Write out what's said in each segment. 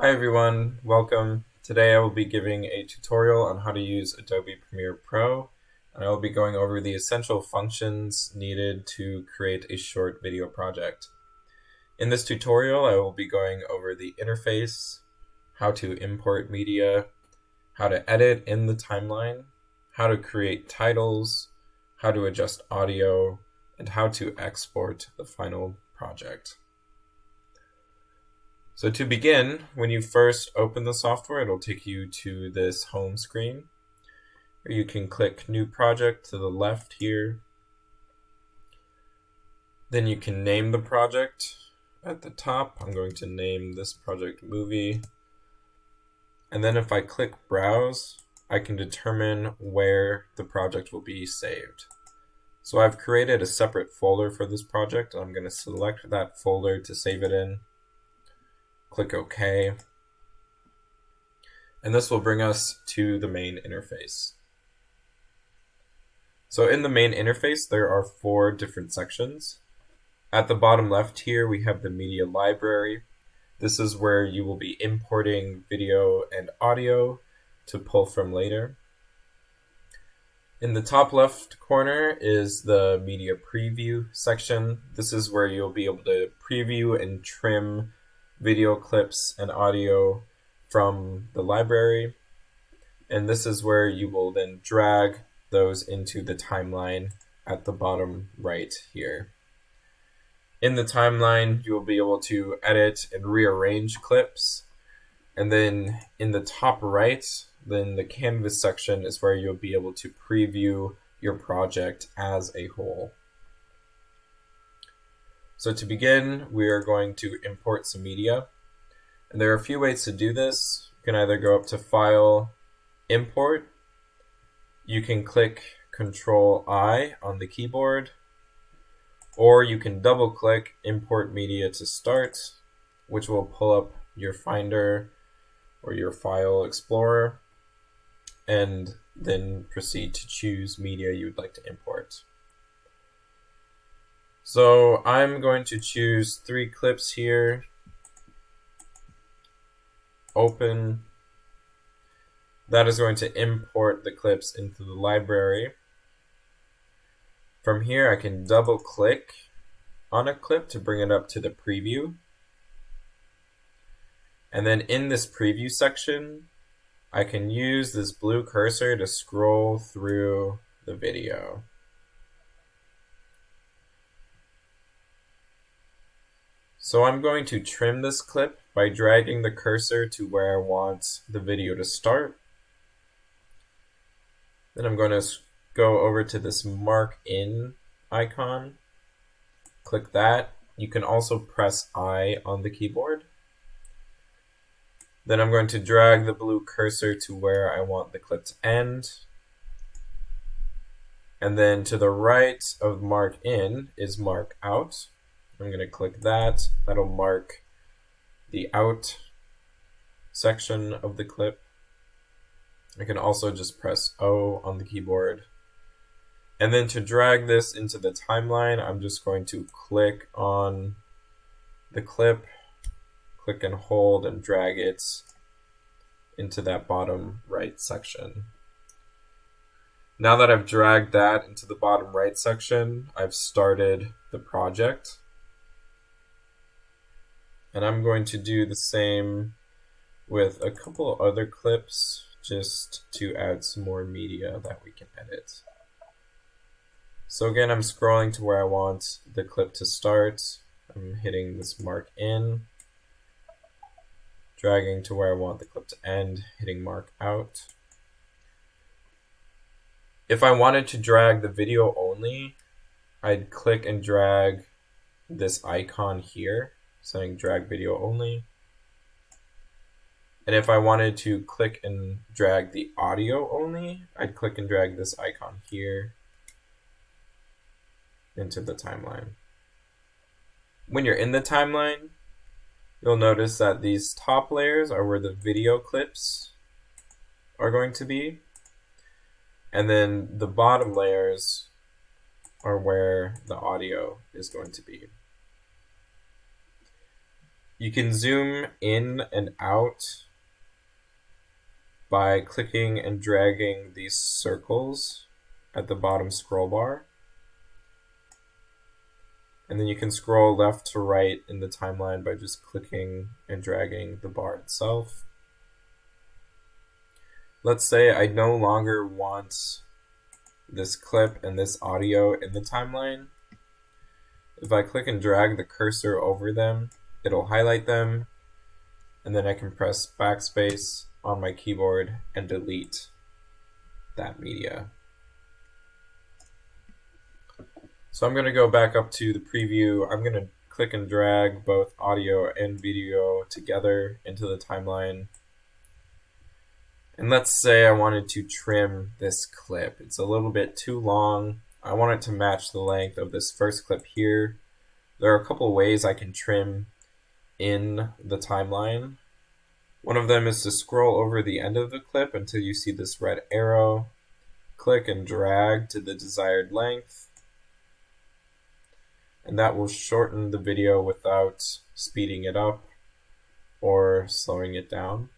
Hi everyone, welcome. Today I will be giving a tutorial on how to use Adobe Premiere Pro and I will be going over the essential functions needed to create a short video project. In this tutorial I will be going over the interface, how to import media, how to edit in the timeline, how to create titles, how to adjust audio, and how to export the final project. So to begin, when you first open the software, it'll take you to this home screen where you can click New Project to the left here. Then you can name the project at the top. I'm going to name this project Movie. And then if I click Browse, I can determine where the project will be saved. So I've created a separate folder for this project. I'm going to select that folder to save it in. Click OK. And this will bring us to the main interface. So in the main interface, there are four different sections. At the bottom left here, we have the media library. This is where you will be importing video and audio to pull from later. In the top left corner is the media preview section. This is where you'll be able to preview and trim video clips and audio from the library. And this is where you will then drag those into the timeline at the bottom right here. In the timeline, you will be able to edit and rearrange clips. And then in the top right, then the canvas section is where you'll be able to preview your project as a whole. So to begin, we are going to import some media. And there are a few ways to do this. You can either go up to File, Import. You can click Control I on the keyboard. Or you can double click Import Media to start, which will pull up your Finder or your File Explorer and then proceed to choose media you would like to import. So I'm going to choose three clips here. Open. That is going to import the clips into the library. From here I can double click on a clip to bring it up to the preview. And then in this preview section, I can use this blue cursor to scroll through the video. So I'm going to trim this clip by dragging the cursor to where I want the video to start. Then I'm going to go over to this mark in icon, click that. You can also press I on the keyboard. Then I'm going to drag the blue cursor to where I want the clip to end. And then to the right of mark in is mark out. I'm going to click that. That'll mark the out section of the clip. I can also just press O on the keyboard. And then to drag this into the timeline, I'm just going to click on the clip click and hold and drag it into that bottom right section. Now that I've dragged that into the bottom right section, I've started the project. And I'm going to do the same with a couple other clips just to add some more media that we can edit. So again, I'm scrolling to where I want the clip to start. I'm hitting this mark in dragging to where I want the clip to end, hitting mark out. If I wanted to drag the video only, I'd click and drag this icon here, saying drag video only. And if I wanted to click and drag the audio only, I'd click and drag this icon here into the timeline. When you're in the timeline, You'll notice that these top layers are where the video clips are going to be. And then the bottom layers are where the audio is going to be. You can zoom in and out by clicking and dragging these circles at the bottom scroll bar. And then you can scroll left to right in the timeline by just clicking and dragging the bar itself. Let's say I no longer want this clip and this audio in the timeline. If I click and drag the cursor over them, it'll highlight them, and then I can press backspace on my keyboard and delete that media. So I'm going to go back up to the preview. I'm going to click and drag both audio and video together into the timeline. And let's say I wanted to trim this clip. It's a little bit too long. I want it to match the length of this first clip here. There are a couple ways I can trim in the timeline. One of them is to scroll over the end of the clip until you see this red arrow. Click and drag to the desired length and that will shorten the video without speeding it up or slowing it down.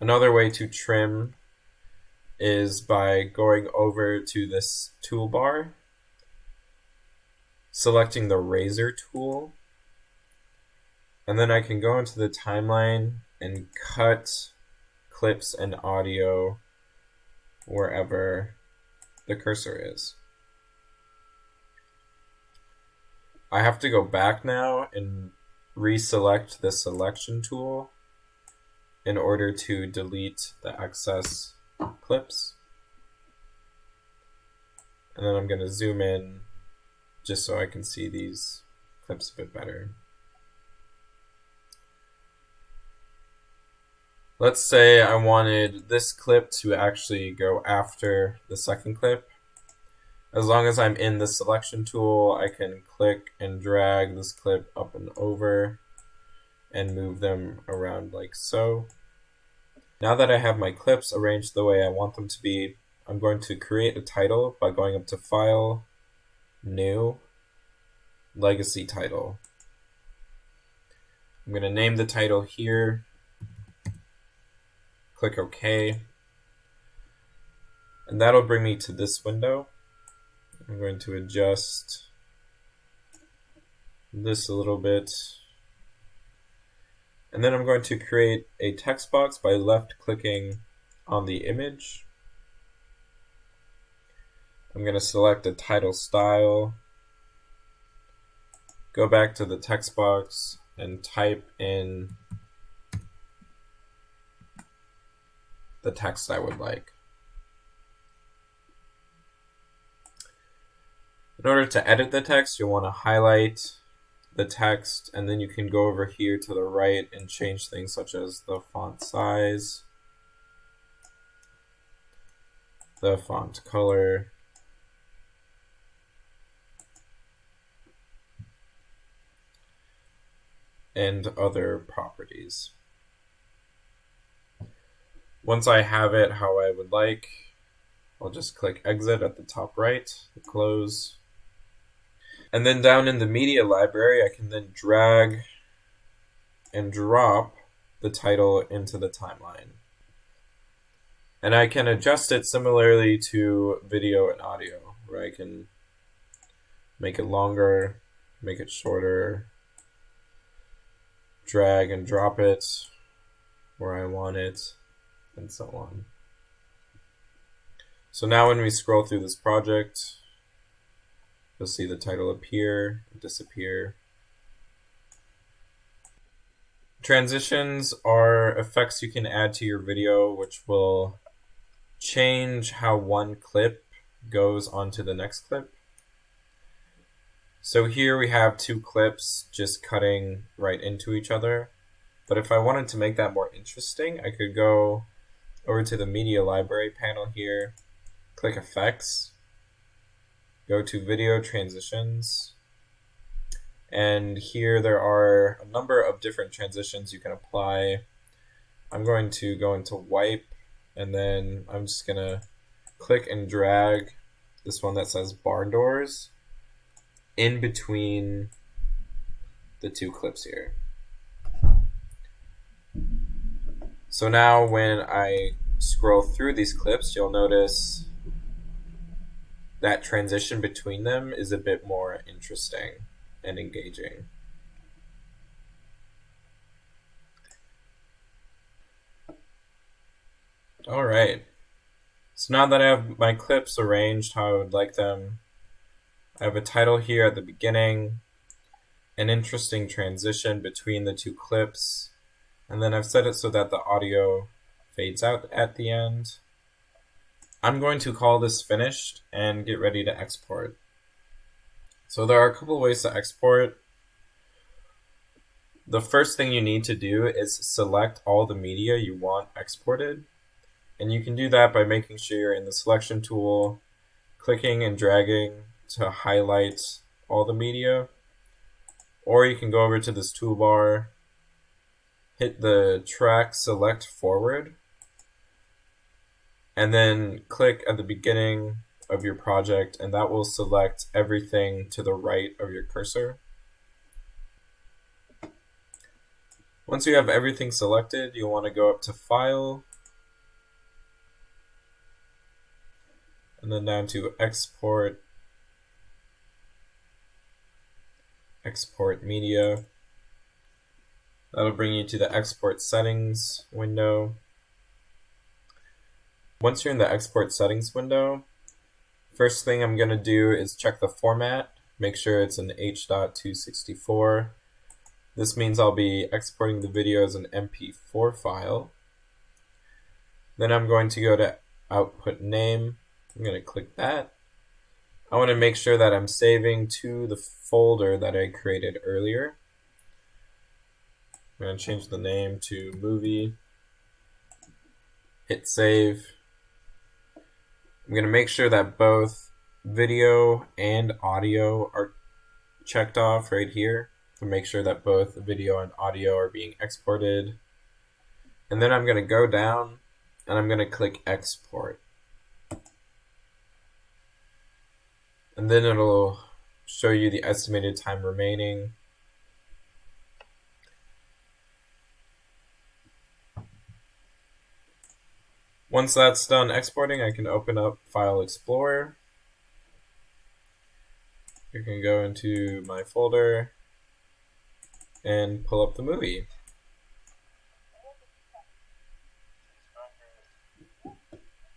Another way to trim is by going over to this toolbar, selecting the razor tool, and then I can go into the timeline and cut clips and audio wherever the cursor is. I have to go back now and reselect the selection tool in order to delete the excess clips. And then I'm going to zoom in just so I can see these clips a bit better. Let's say I wanted this clip to actually go after the second clip. As long as I'm in the selection tool, I can click and drag this clip up and over and move them around like so. Now that I have my clips arranged the way I want them to be, I'm going to create a title by going up to File, New, Legacy Title. I'm going to name the title here, click OK, and that'll bring me to this window. I'm going to adjust this a little bit. And then I'm going to create a text box by left clicking on the image. I'm going to select a title style, go back to the text box and type in the text I would like. In order to edit the text, you'll want to highlight the text and then you can go over here to the right and change things such as the font size, the font color, and other properties. Once I have it how I would like, I'll just click exit at the top right, close, and then down in the media library, I can then drag and drop the title into the timeline. And I can adjust it similarly to video and audio, where I can make it longer, make it shorter, drag and drop it where I want it, and so on. So now when we scroll through this project, You'll see the title appear, disappear. Transitions are effects you can add to your video which will change how one clip goes onto the next clip. So here we have two clips just cutting right into each other. But if I wanted to make that more interesting, I could go over to the media library panel here, click effects, go to video transitions. And here there are a number of different transitions you can apply. I'm going to go into wipe and then I'm just gonna click and drag this one that says barn doors in between the two clips here. So now when I scroll through these clips, you'll notice that transition between them is a bit more interesting and engaging. All right. So now that I have my clips arranged how I would like them, I have a title here at the beginning, an interesting transition between the two clips, and then I've set it so that the audio fades out at the end. I'm going to call this finished and get ready to export. So there are a couple ways to export. The first thing you need to do is select all the media you want exported. And you can do that by making sure you're in the selection tool, clicking and dragging to highlight all the media. Or you can go over to this toolbar, hit the track select forward, and then click at the beginning of your project and that will select everything to the right of your cursor. Once you have everything selected, you'll want to go up to File, and then down to Export, Export Media. That'll bring you to the Export Settings window. Once you're in the export settings window, first thing I'm going to do is check the format, make sure it's an H.264. This means I'll be exporting the video as an MP4 file. Then I'm going to go to output name. I'm going to click that. I want to make sure that I'm saving to the folder that I created earlier. I'm going to change the name to movie. Hit save. I'm going to make sure that both video and audio are checked off right here to make sure that both video and audio are being exported. And then I'm going to go down and I'm going to click export. And then it'll show you the estimated time remaining. Once that's done exporting, I can open up File Explorer. I can go into my folder and pull up the movie.